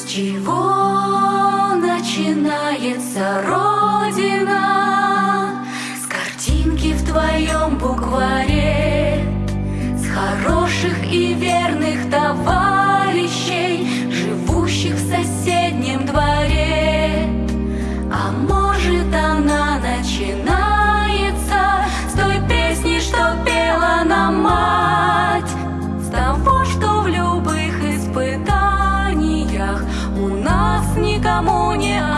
С чего начинается Родина? С картинки в твоем букваре, С хороших и верных товарищей, Живущих в соседнем дворе. А может она начинается С той песни, что песни никому не